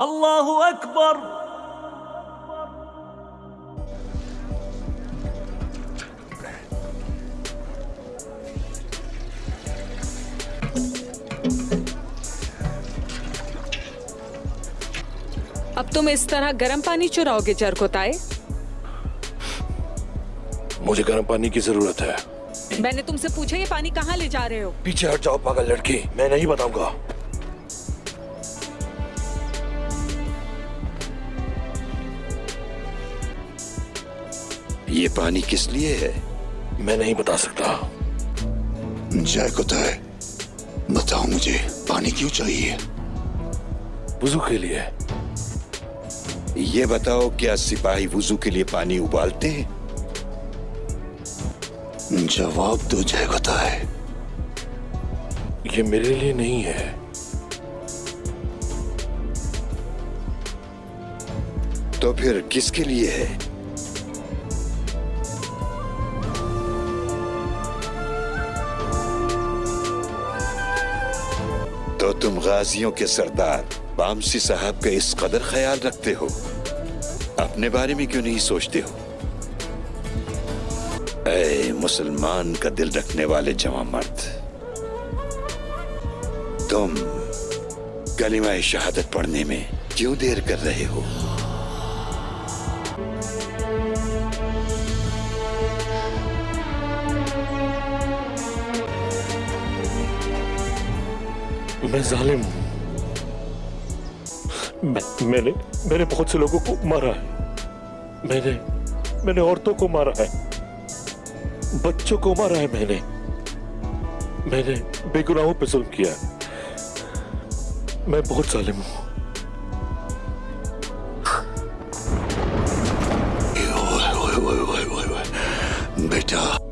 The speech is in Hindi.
अल्लाह अकबर अब तुम इस तरह गर्म पानी चुराओगे जरकोताए मुझे गर्म पानी की ज़रूरत है। मैंने तुमसे पूछा ये पानी कहाँ ले जा रहे हो? पीछे हट जाओ पागल लड़की। मैं नहीं बताऊँगा। ये पानी किस लिए है? मैं नहीं बता सकता। जय कुताय बताओ मुझे पानी क्यों चाहिए? वज़ू के लिए। ये बताओ क्या सिपाही वुजू के लिए पानी उबालते हैं? जवाब दो जय कुताय ये मेरे लिए नहीं है। तो फिर किसके लिए है? तो तुम गाजियों के सरदार, बामसी साहब का इस कदर ख्याल रखते हो? अपने बारे में क्यों नहीं सोचते हो? ऐ, मुसलमान का दिल रखने वाले जवा मर्द। तुम कलिमा शहादत पढ़ने में क्यों देर कर रहे हो? मैं जालिम हूँ। मैं, मैंने मैंने बहुत से लोगों को मारा है। मैंने मैंने औरतों को मारा है। बच्चों को मारा है मैंने। मैंने बेगुनाहों पे जुल्म किया मैं बहुत जालिम हूँ। बेटा।